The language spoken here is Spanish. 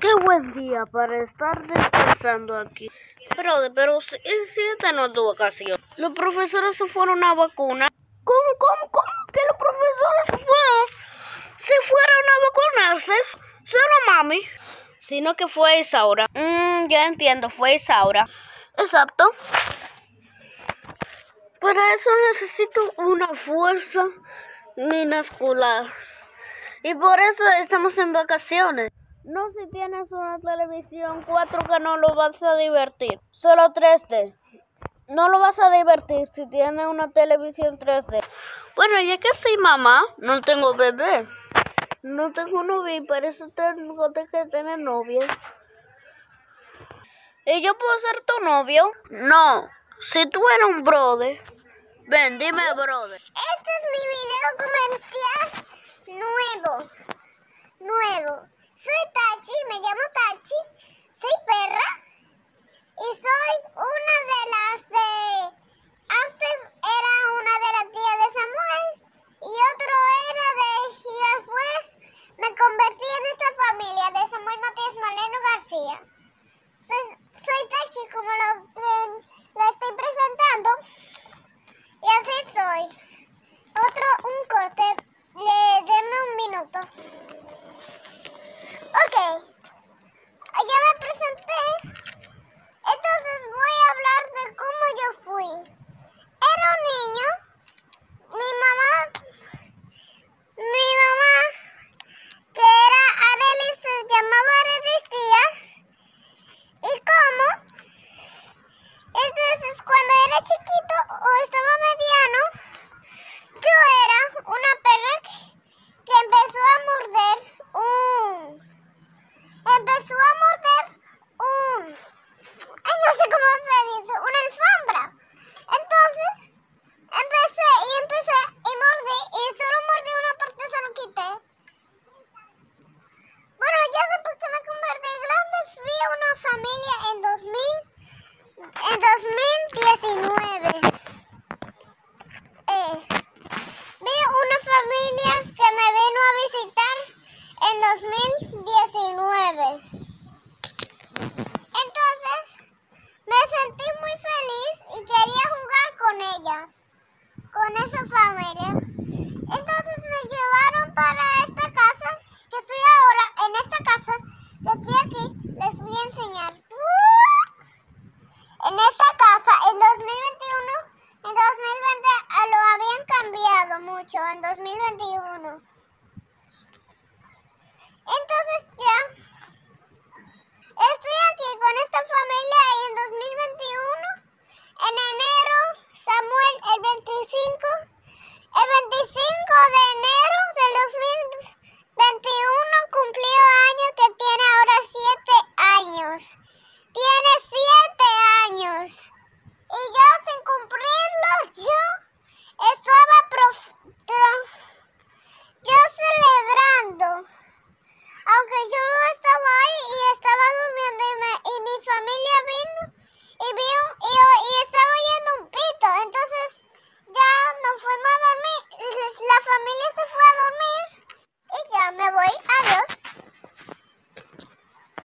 Qué buen día para estar descansando aquí. Pero, pero si, esta no es tu vacación. Los profesores se fueron a vacunar. ¿Cómo, cómo, cómo que los profesores se fueron? Se fueron a vacunarse. Solo mami. Sino que fue Isaura. Mm, ya entiendo, fue Isaura. Exacto. Para eso necesito una fuerza minuscular. Y por eso estamos en vacaciones. No si tienes una televisión 4K no lo vas a divertir. Solo 3D. No lo vas a divertir si tienes una televisión 3D. Bueno, ya que soy mamá, no tengo bebé. No tengo novia y por eso tengo que tener novia. ¿Y yo puedo ser tu novio? No. Si tú eres un brother. Ven, dime brother. Este es mi video comercial nuevo. Nuevo. Soy Tachi, me 2019. Entonces, me sentí muy feliz y quería jugar con ellas, con esa familia. Entonces me llevaron para esta casa, que estoy ahora en esta casa, les voy a enseñar. En esta casa, en 2021, en 2020 lo habían cambiado mucho, en 2021. familia